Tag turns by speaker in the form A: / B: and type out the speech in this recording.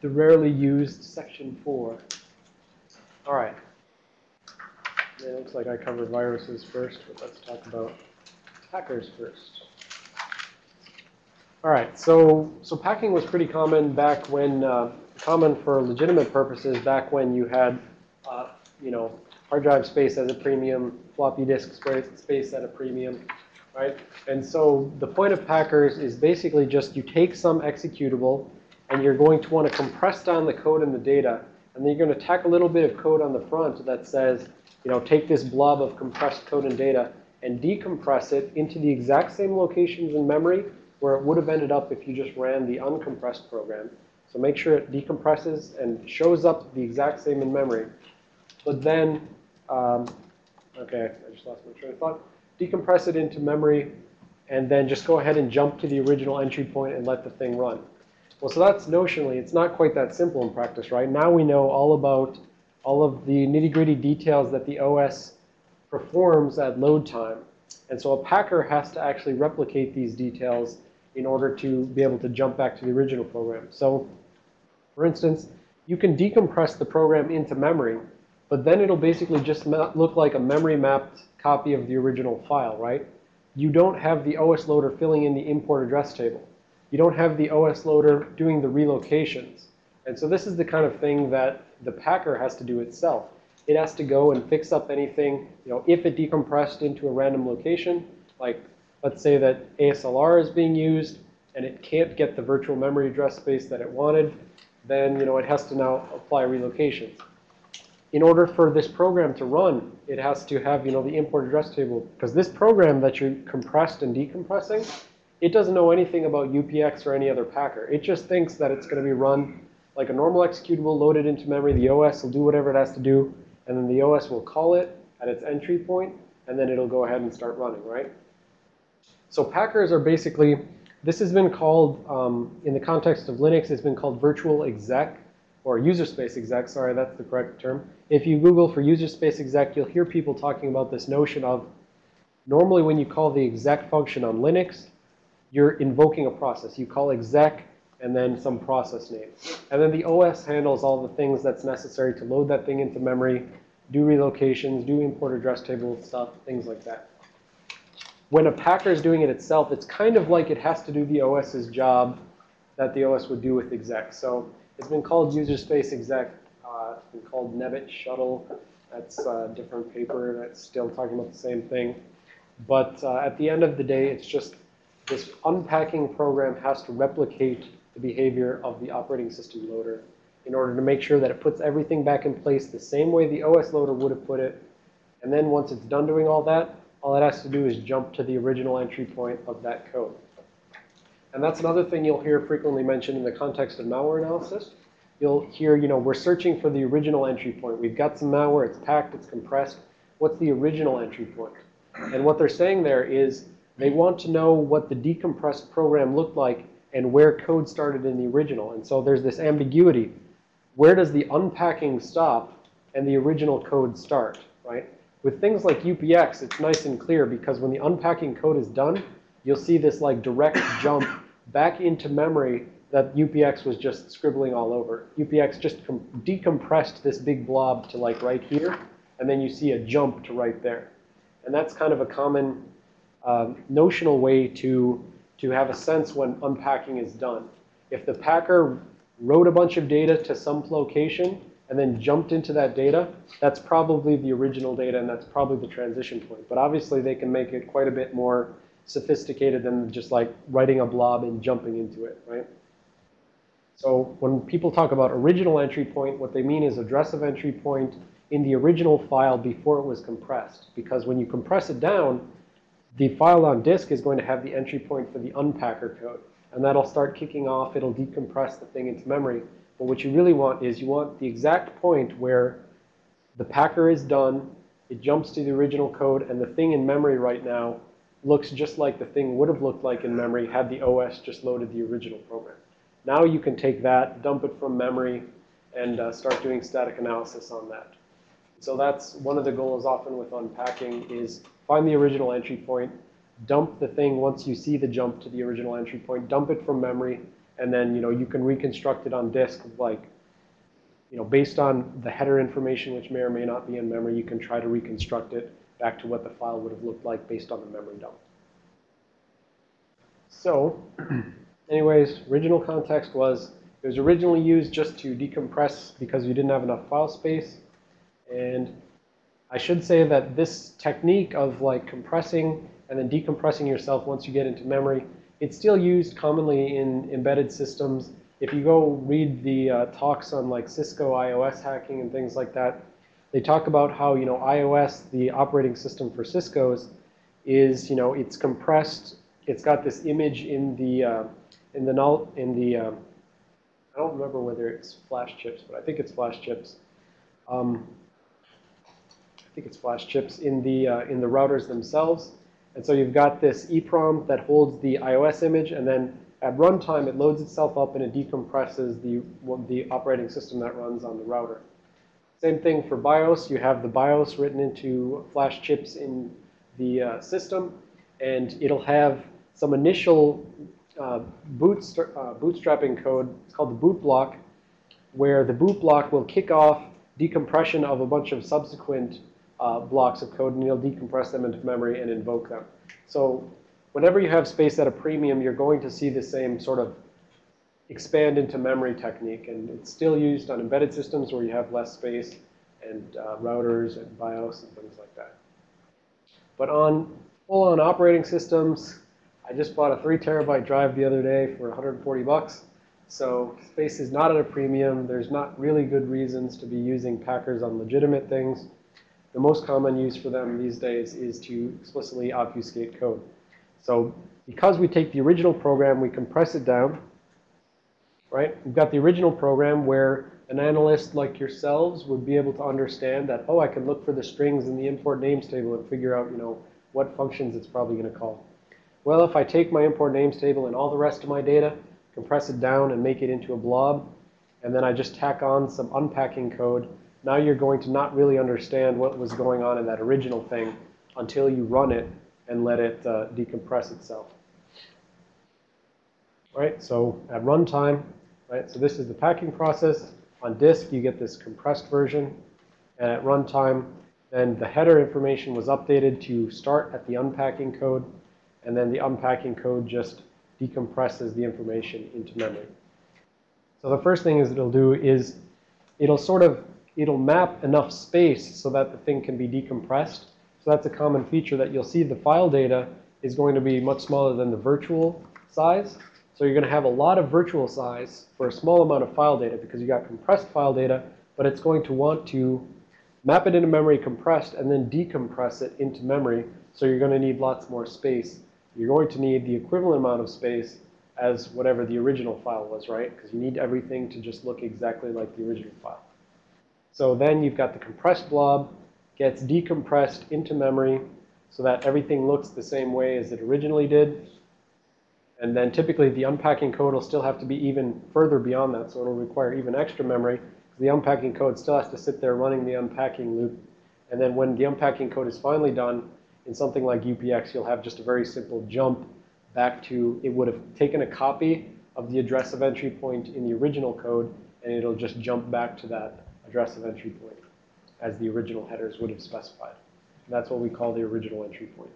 A: the rarely used section 4. All right. It looks like I covered viruses first, but let's talk about hackers first. All right, so so packing was pretty common back when uh, common for legitimate purposes back when you had uh, you know hard drive space as a premium, floppy disk space at a premium, right? And so the point of packers is basically just you take some executable and you're going to want to compress down the code and the data, and then you're going to tack a little bit of code on the front that says, you know, take this blob of compressed code and data and decompress it into the exact same locations in memory where it would have ended up if you just ran the uncompressed program. So make sure it decompresses and shows up the exact same in memory. But then, um, okay, I just lost my train of thought. Decompress it into memory, and then just go ahead and jump to the original entry point and let the thing run. Well, so that's notionally, it's not quite that simple in practice, right? Now we know all about all of the nitty-gritty details that the OS performs at load time. And so a packer has to actually replicate these details in order to be able to jump back to the original program. So for instance, you can decompress the program into memory, but then it'll basically just look like a memory mapped copy of the original file, right? You don't have the OS loader filling in the import address table. You don't have the OS loader doing the relocations. And so this is the kind of thing that the packer has to do itself. It has to go and fix up anything, you know, if it decompressed into a random location, like let's say that ASLR is being used and it can't get the virtual memory address space that it wanted, then, you know, it has to now apply relocations. In order for this program to run, it has to have, you know, the import address table. Because this program that you're compressed and decompressing, it doesn't know anything about UPX or any other packer. It just thinks that it's going to be run like a normal executable loaded into memory. The OS will do whatever it has to do, and then the OS will call it at its entry point, and then it'll go ahead and start running, right? So packers are basically, this has been called, um, in the context of Linux, it's been called virtual exec, or user space exec, sorry, that's the correct term. If you Google for user space exec, you'll hear people talking about this notion of, normally when you call the exec function on Linux, you're invoking a process. You call exec and then some process name. And then the OS handles all the things that's necessary to load that thing into memory, do relocations, do import address table stuff, things like that when a packer is doing it itself, it's kind of like it has to do the OS's job that the OS would do with exec. So it's been called user space exec. Uh, it's been called Nebbett shuttle. That's a different paper that's still talking about the same thing. But uh, at the end of the day, it's just this unpacking program has to replicate the behavior of the operating system loader in order to make sure that it puts everything back in place the same way the OS loader would have put it. And then once it's done doing all that, all it has to do is jump to the original entry point of that code. And that's another thing you'll hear frequently mentioned in the context of malware analysis. You'll hear, you know, we're searching for the original entry point. We've got some malware, it's packed, it's compressed. What's the original entry point? And what they're saying there is they want to know what the decompressed program looked like and where code started in the original. And so there's this ambiguity. Where does the unpacking stop and the original code start, right? With things like UPX, it's nice and clear because when the unpacking code is done, you'll see this like direct jump back into memory that UPX was just scribbling all over. UPX just decompressed this big blob to like right here, and then you see a jump to right there. And that's kind of a common um, notional way to, to have a sense when unpacking is done. If the packer wrote a bunch of data to some location, and then jumped into that data, that's probably the original data and that's probably the transition point. But obviously they can make it quite a bit more sophisticated than just like writing a blob and jumping into it, right? So when people talk about original entry point, what they mean is address of entry point in the original file before it was compressed. Because when you compress it down, the file on disk is going to have the entry point for the unpacker code. And that'll start kicking off. It'll decompress the thing into memory. But what you really want is you want the exact point where the packer is done, it jumps to the original code, and the thing in memory right now looks just like the thing would have looked like in memory had the OS just loaded the original program. Now you can take that, dump it from memory, and uh, start doing static analysis on that. So that's one of the goals often with unpacking is find the original entry point, dump the thing once you see the jump to the original entry point, dump it from memory, And then, you know, you can reconstruct it on disk like, you know, based on the header information, which may or may not be in memory, you can try to reconstruct it back to what the file would have looked like based on the memory dump. So, anyways, original context was it was originally used just to decompress because you didn't have enough file space. And I should say that this technique of like compressing and then decompressing yourself once you get into memory, it's still used commonly in embedded systems. If you go read the uh, talks on like Cisco IOS hacking and things like that, they talk about how, you know, IOS, the operating system for Cisco's, is, you know, it's compressed. It's got this image in the, uh, in the, null, in the, uh, I don't remember whether it's flash chips, but I think it's flash chips. Um, think it's flash chips in the, uh, in the routers themselves. And so you've got this EEPROM that holds the IOS image, and then at runtime, it loads itself up and it decompresses the, the operating system that runs on the router. Same thing for BIOS. You have the BIOS written into flash chips in the uh, system, and it'll have some initial uh, bootstra uh, bootstrapping code. It's called the boot block, where the boot block will kick off decompression of a bunch of subsequent uh, blocks of code, and you'll decompress them into memory and invoke them. So whenever you have space at a premium, you're going to see the same sort of expand into memory technique. And it's still used on embedded systems where you have less space and uh, routers and BIOS and things like that. But on full-on operating systems, I just bought a 3 terabyte drive the other day for 140 bucks. So space is not at a premium. There's not really good reasons to be using Packers on legitimate things. The most common use for them these days is to explicitly obfuscate code. So because we take the original program, we compress it down, right? We've got the original program where an analyst like yourselves would be able to understand that, oh, I can look for the strings in the import names table and figure out, you know, what functions it's probably going to call. Well, if I take my import names table and all the rest of my data, compress it down and make it into a blob, and then I just tack on some unpacking code now you're going to not really understand what was going on in that original thing until you run it and let it uh, decompress itself. Right, so at runtime, right, so this is the packing process. On disk, you get this compressed version. And at runtime, then the header information was updated to start at the unpacking code. And then the unpacking code just decompresses the information into memory. So the first thing is it'll do is it'll sort of it'll map enough space so that the thing can be decompressed. So that's a common feature that you'll see the file data is going to be much smaller than the virtual size. So you're going to have a lot of virtual size for a small amount of file data because you got compressed file data, but it's going to want to map it into memory compressed and then decompress it into memory. So you're going to need lots more space. You're going to need the equivalent amount of space as whatever the original file was, right? Because you need everything to just look exactly like the original file. So then you've got the compressed blob gets decompressed into memory so that everything looks the same way as it originally did. And then typically the unpacking code will still have to be even further beyond that, so it'll require even extra memory. The unpacking code still has to sit there running the unpacking loop. And then when the unpacking code is finally done, in something like UPX, you'll have just a very simple jump back to, it would have taken a copy of the address of entry point in the original code, and it'll just jump back to that address of entry point as the original headers would have specified. And that's what we call the original entry point.